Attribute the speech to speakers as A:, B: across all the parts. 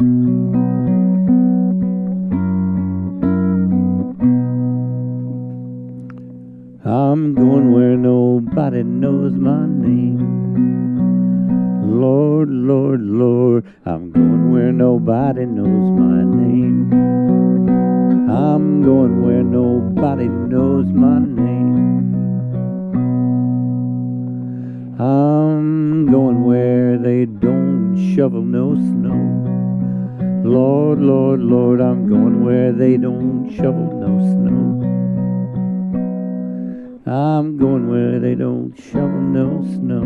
A: I'm going where nobody knows my name. Lord, Lord, Lord, I'm going where nobody knows my name. I'm going where nobody knows my name. I'm going where they don't shovel no snow. Lord, Lord, Lord, I'm going where they don't shovel no snow. I'm going where they don't shovel no snow.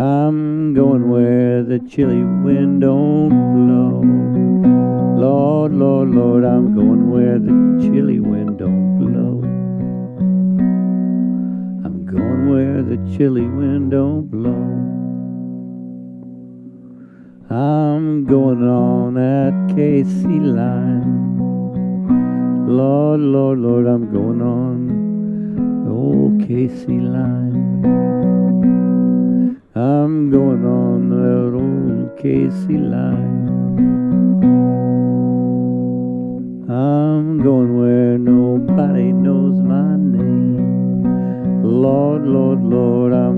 A: I'm going where the chilly wind don't blow. Lord, Lord, Lord, I'm going where the chilly wind don't blow. I'm going where the chilly wind don't blow. I'm going on that KC line. Lord, Lord, Lord, I'm going on oh, old KC line. I'm going on that old KC line. I'm going where nobody knows my name. Lord, Lord, Lord, I'm